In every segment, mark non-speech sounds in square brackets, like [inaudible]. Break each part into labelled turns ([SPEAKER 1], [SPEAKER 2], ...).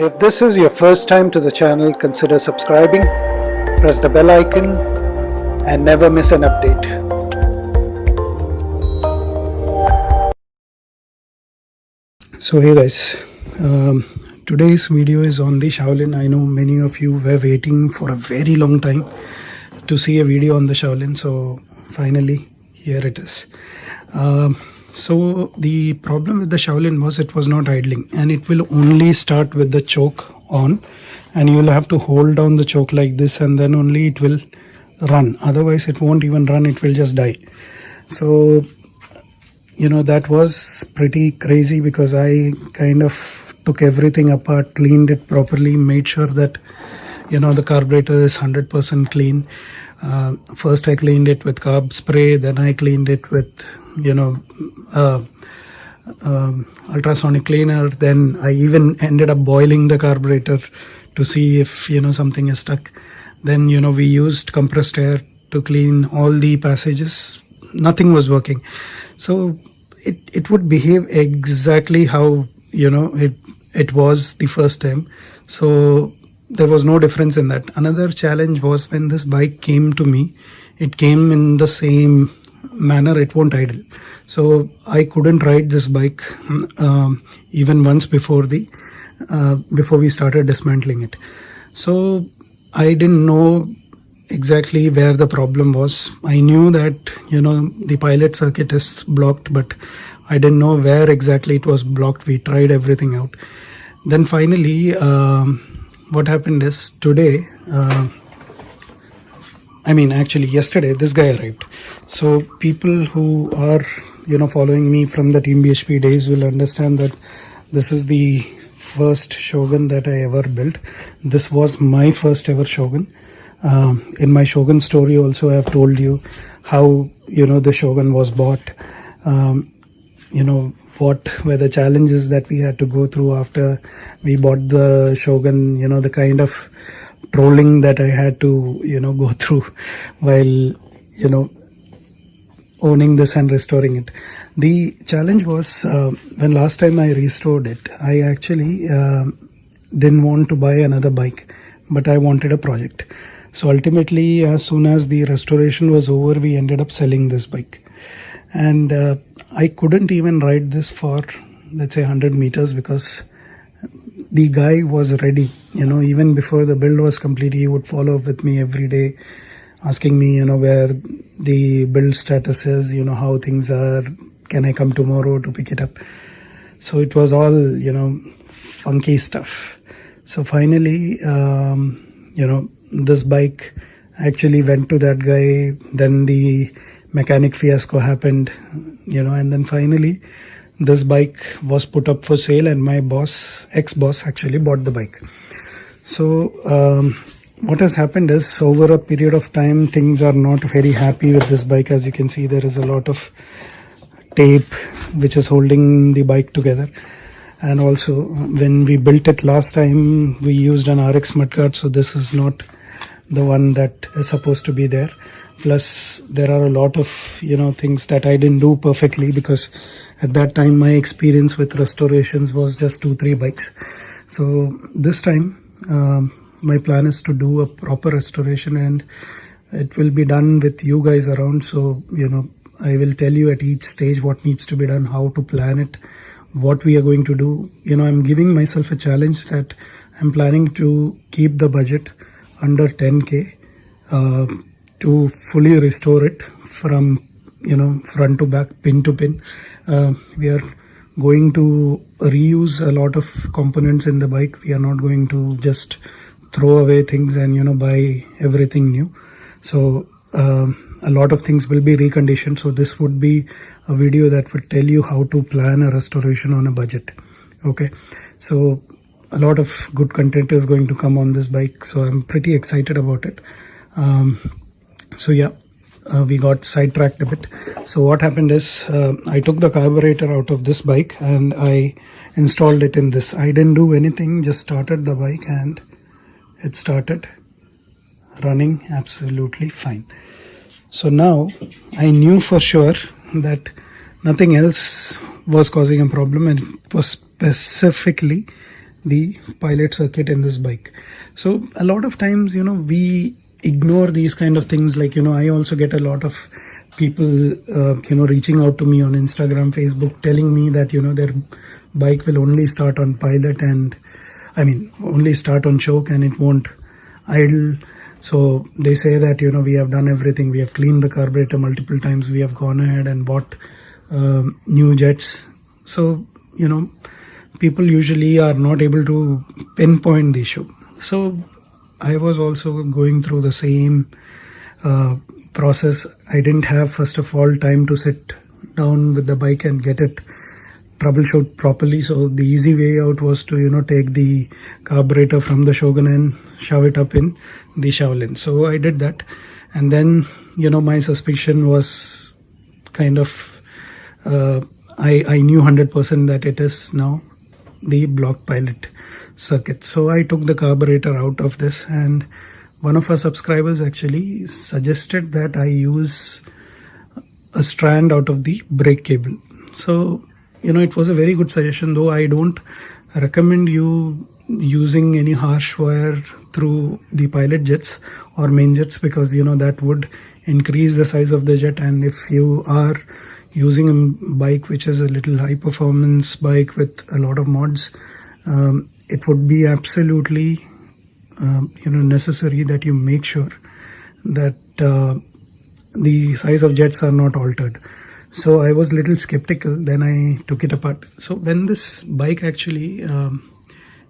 [SPEAKER 1] If this is your first time to the channel, consider subscribing, press the bell icon and never miss an update. So hey guys, um, today's video is on the Shaolin. I know many of you were waiting for a very long time to see a video on the Shaolin. So finally, here it is. Um, so the problem with the Shaolin was it was not idling and it will only start with the choke on and you will have to hold down the choke like this and then only it will run. Otherwise it won't even run, it will just die. So you know that was pretty crazy because I kind of took everything apart, cleaned it properly, made sure that you know the carburetor is 100% clean. Uh, first I cleaned it with carb spray, then I cleaned it with you know uh, um, ultrasonic cleaner then I even ended up boiling the carburetor to see if you know something is stuck. Then you know we used compressed air to clean all the passages. Nothing was working. So it it would behave exactly how you know it it was the first time. So there was no difference in that. Another challenge was when this bike came to me. It came in the same manner it won't idle. So I couldn't ride this bike um, even once before the uh, before we started dismantling it. So I didn't know exactly where the problem was. I knew that you know the pilot circuit is blocked but I didn't know where exactly it was blocked. We tried everything out. Then finally um, what happened is today uh, I mean actually yesterday this guy arrived. So people who are you know following me from the team BHP days will understand that this is the first Shogun that I ever built. This was my first ever Shogun. Um, in my Shogun story also I have told you how you know the Shogun was bought. Um, you know what were the challenges that we had to go through after we bought the Shogun you know the kind of trolling that I had to you know go [laughs] through while you know owning this and restoring it. The challenge was uh, when last time I restored it, I actually uh, didn't want to buy another bike, but I wanted a project. So ultimately, as soon as the restoration was over, we ended up selling this bike. And uh, I couldn't even ride this for, let's say, 100 meters because the guy was ready. You know, even before the build was complete, he would follow up with me every day asking me, you know, where the build status is, you know, how things are, can I come tomorrow to pick it up? So it was all, you know, funky stuff. So finally, um, you know, this bike actually went to that guy. Then the mechanic fiasco happened, you know, and then finally this bike was put up for sale and my boss, ex-boss actually bought the bike. So, um, what has happened is over a period of time things are not very happy with this bike. As you can see there is a lot of tape which is holding the bike together. And also when we built it last time we used an RX mudguard so this is not the one that is supposed to be there. Plus there are a lot of you know things that I didn't do perfectly because at that time my experience with restorations was just two three bikes. So this time um, my plan is to do a proper restoration and it will be done with you guys around. So you know i will tell you at each stage what needs to be done how to plan it what we are going to do. You know i'm giving myself a challenge that i'm planning to keep the budget under 10k uh, to fully restore it from you know front to back pin to pin. Uh, we are going to reuse a lot of components in the bike. We are not going to just throw away things and you know buy everything new. So um, a lot of things will be reconditioned. So this would be a video that would tell you how to plan a restoration on a budget. Okay? So a lot of good content is going to come on this bike. So i'm pretty excited about it. Um, so yeah uh, we got sidetracked a bit. So what happened is uh, i took the carburetor out of this bike and i installed it in this. I didn't do anything just started the bike and it started running absolutely fine. So now I knew for sure that nothing else was causing a problem and it was specifically the pilot circuit in this bike. So a lot of times you know we ignore these kind of things. Like you know i also get a lot of people uh, you know reaching out to me on instagram facebook telling me that you know their bike will only start on pilot and i mean only start on choke and it won't idle. So they say that you know we have done everything. We have cleaned the carburetor multiple times. We have gone ahead and bought um, new jets. So you know people usually are not able to pinpoint the issue. So i was also going through the same uh, process. I didn't have first of all time to sit down with the bike and get it troubleshoot properly. So the easy way out was to you know take the carburetor from the shogun and shove it up in the shaolin. So i did that. And then you know my suspicion was kind of uh, I, I knew 100% that it is now the block pilot circuit. So i took the carburetor out of this and one of our subscribers actually suggested that i use a strand out of the brake cable. So you know it was a very good suggestion though i don't recommend you using any harsh wire through the pilot jets or main jets because you know that would increase the size of the jet. And if you are using a bike which is a little high performance bike with a lot of mods um, it would be absolutely um, you know necessary that you make sure that uh, the size of jets are not altered. So i was a little skeptical then i took it apart. So when this bike actually um,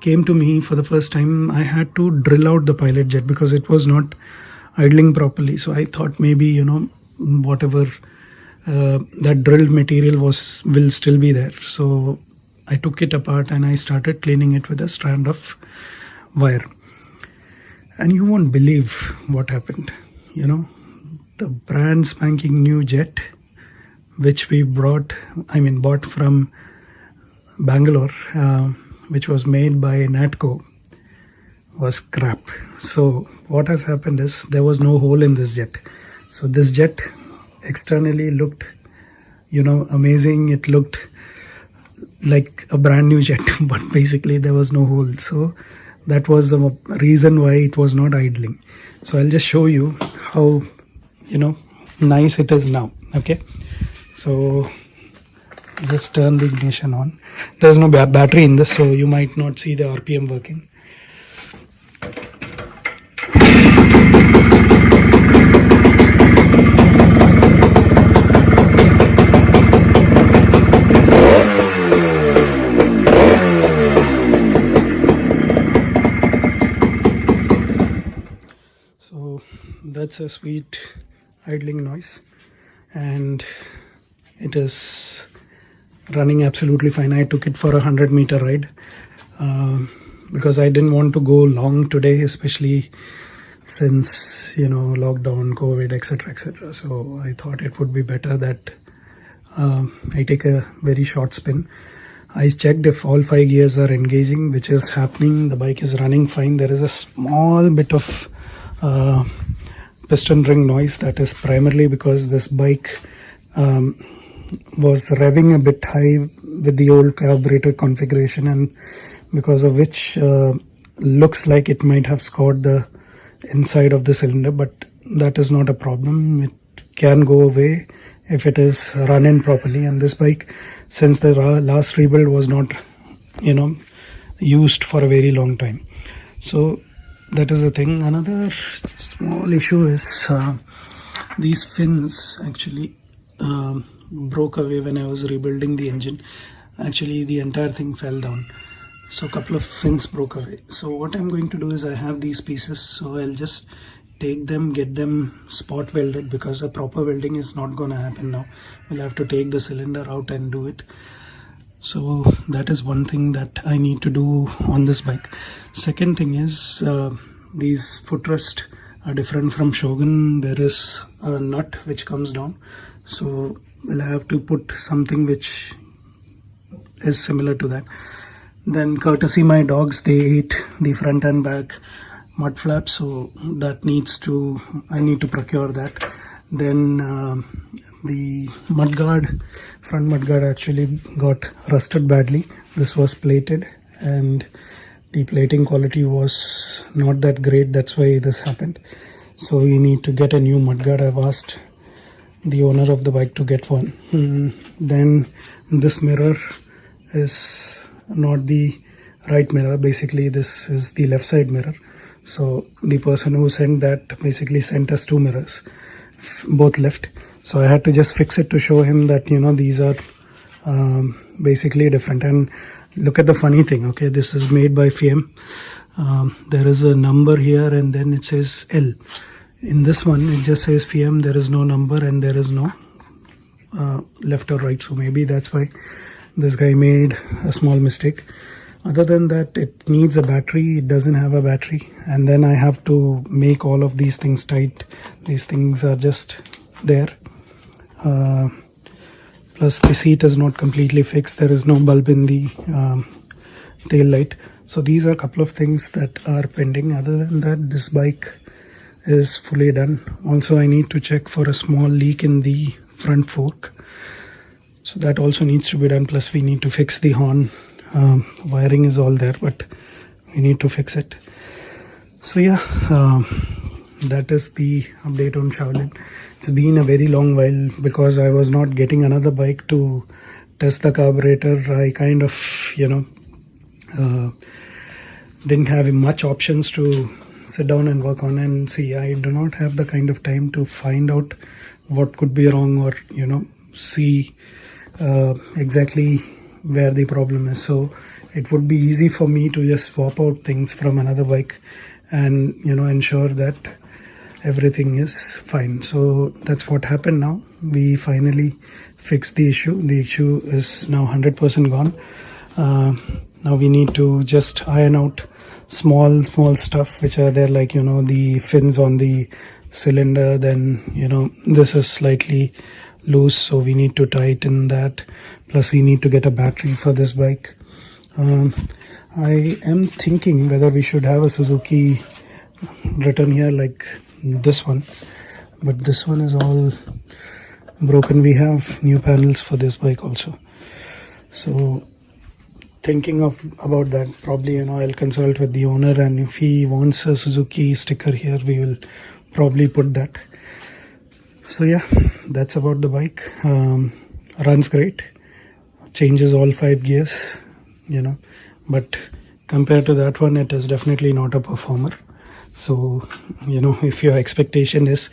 [SPEAKER 1] came to me for the first time i had to drill out the pilot jet because it was not idling properly. So i thought maybe you know whatever uh, that drilled material was will still be there. So i took it apart and i started cleaning it with a strand of wire. And you won't believe what happened. You know the brand spanking new jet which we brought i mean bought from bangalore uh, which was made by natco was crap. So what has happened is there was no hole in this jet. So this jet externally looked you know amazing. It looked like a brand new jet [laughs] but basically there was no hole so that was the reason why it was not idling. So i'll just show you how you know nice it is now okay? So just turn the ignition on. There's no battery in this so you might not see the rpm working that's a sweet idling noise. And it is running absolutely fine. I took it for a 100 meter ride uh, because i didn't want to go long today especially since you know lockdown covid etc etc so i thought it would be better that uh, i take a very short spin. I checked if all five gears are engaging which is happening. The bike is running fine. There is a small bit of uh, piston ring noise that is primarily because this bike um, was revving a bit high with the old carburetor configuration and because of which uh, looks like it might have scored the inside of the cylinder but that is not a problem. It can go away if it is run in properly. And this bike since the last rebuild was not you know used for a very long time. So that is the thing. Another small issue is uh, these fins actually um, broke away when I was rebuilding the engine. Actually the entire thing fell down. So a couple of fins broke away. So what I'm going to do is I have these pieces. So I'll just take them get them spot welded because a proper welding is not gonna happen now. We'll have to take the cylinder out and do it so that is one thing that I need to do on this bike. Second thing is uh, these footrest are different from Shogun. There is a nut which comes down. So we'll have to put something which is similar to that? Then courtesy my dogs they ate the front and back mud flap so that needs to I need to procure that. Then uh, the mudguard front mudguard actually got rusted badly. This was plated and the plating quality was not that great. That's why this happened. So we need to get a new mudguard. I've asked the owner of the bike to get one. Hmm. then this mirror is not the right mirror. Basically this is the left side mirror. So the person who sent that basically sent us two mirrors both left so i had to just fix it to show him that you know these are um, basically different. And look at the funny thing okay? This is made by Fiem um, there is a number here and then it says L. In this one it just says Fiem there is no number and there is no uh, left or right. So maybe that's why this guy made a small mistake. Other than that it needs a battery. It doesn't have a battery. And then I have to make all of these things tight. These things are just there. Uh, plus the seat is not completely fixed. There is no bulb in the um, tail light. So these are a couple of things that are pending. Other than that this bike is fully done. Also I need to check for a small leak in the front fork. So that also needs to be done. Plus we need to fix the horn. Um, wiring is all there but we need to fix it. So yeah um, that is the update on Shaolin it's been a very long while because I was not getting another bike to test the carburetor. I kind of you know uh, didn't have much options to sit down and work on. And see I do not have the kind of time to find out what could be wrong or you know see uh, exactly where the problem is. So it would be easy for me to just swap out things from another bike and you know ensure that everything is fine. So that's what happened now. We finally fixed the issue. The issue is now 100% gone. Uh, now we need to just iron out small small stuff which are there like you know the fins on the cylinder then you know this is slightly loose so we need to tighten that. Plus we need to get a battery for this bike. Um, I am thinking whether we should have a Suzuki written here like this one. But this one is all broken. We have new panels for this bike also. So thinking of about that probably you know i'll consult with the owner and if he wants a suzuki sticker here we will probably put that. So yeah that's about the bike. Um, runs great. Changes all five gears you know. But compared to that one it is definitely not a performer so you know if your expectation is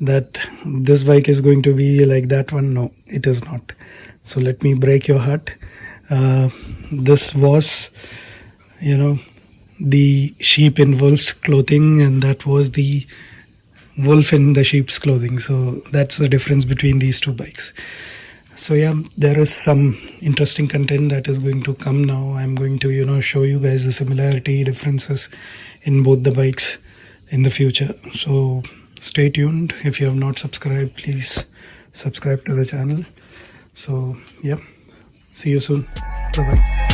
[SPEAKER 1] that this bike is going to be like that one no it is not. So let me break your heart. Uh, this was you know the sheep in wolf's clothing and that was the wolf in the sheep's clothing. So that's the difference between these two bikes so yeah there is some interesting content that is going to come now. I'm going to you know show you guys the similarity differences in both the bikes in the future. So stay tuned. If you have not subscribed please subscribe to the channel. So yeah see you soon. Bye bye